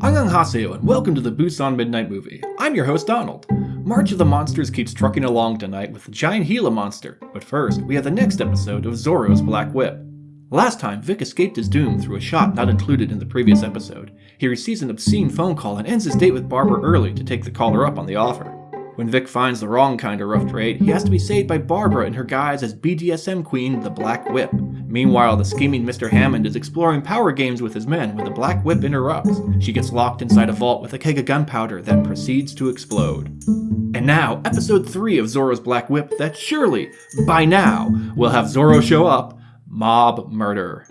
Annyeonghaseyo and welcome to the Busan Midnight Movie. I'm your host Donald. March of the Monsters keeps trucking along tonight with the giant Gila monster, but first we have the next episode of Zorro's Black Whip. Last time, Vic escaped his doom through a shot not included in the previous episode. He receives an obscene phone call and ends his date with Barbara early to take the caller up on the offer. When Vic finds the wrong kind of rough trade, he has to be saved by Barbara in her guise as BDSM queen, the Black Whip. Meanwhile, the scheming Mr. Hammond is exploring power games with his men when the Black Whip interrupts. She gets locked inside a vault with a keg of gunpowder that proceeds to explode. And now, episode 3 of Zorro's Black Whip that surely, by now, will have Zorro show up, Mob Murder.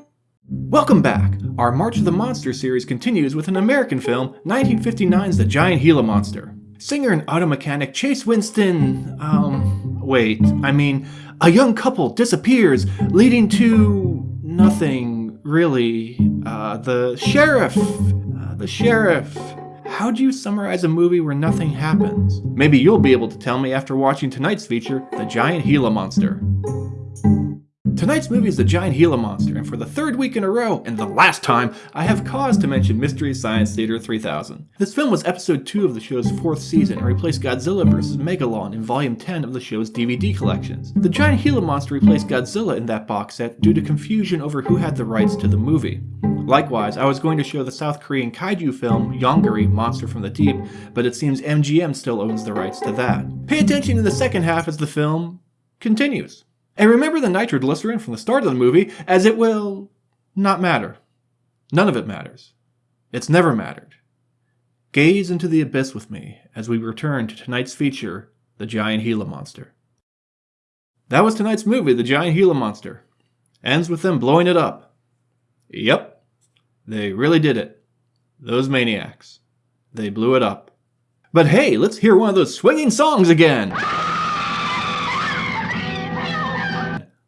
Welcome back! Our March of the Monster series continues with an American film, 1959's The Giant Gila Monster. Singer and auto mechanic Chase Winston, um, wait, I mean, a young couple disappears, leading to nothing, really. Uh, the sheriff, uh, the sheriff. How do you summarize a movie where nothing happens? Maybe you'll be able to tell me after watching tonight's feature, The Giant Gila Monster. Tonight's movie is The Giant Gila Monster, and for the third week in a row, and the last time, I have cause to mention Mystery Science Theater 3000. This film was episode 2 of the show's fourth season and replaced Godzilla vs. Megalon in volume 10 of the show's DVD collections. The Giant Gila Monster replaced Godzilla in that box set due to confusion over who had the rights to the movie. Likewise, I was going to show the South Korean kaiju film Yongari Monster from the Deep, but it seems MGM still owns the rights to that. Pay attention in the second half as the film continues. And remember the nitroglycerin from the start of the movie, as it will not matter. None of it matters. It's never mattered. Gaze into the abyss with me as we return to tonight's feature, The Giant Gila Monster. That was tonight's movie, The Giant Gila Monster. Ends with them blowing it up. Yep, they really did it. Those maniacs. They blew it up. But hey, let's hear one of those swinging songs again!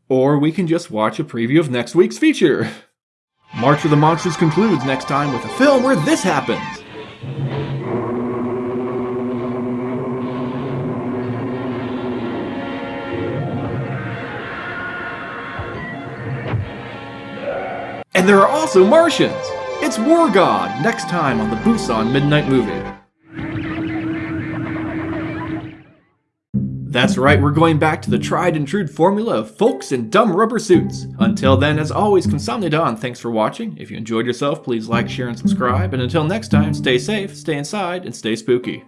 Or we can just watch a preview of next week's feature. March of the Monsters concludes next time with a film where this happens. And there are also Martians! It's War God, next time on the Busan Midnight Movie. That's right, we're going back to the tried and true formula of folks in dumb rubber suits. Until then, as always, Kamsamnida, thanks for watching. If you enjoyed yourself, please like, share, and subscribe. And until next time, stay safe, stay inside, and stay spooky.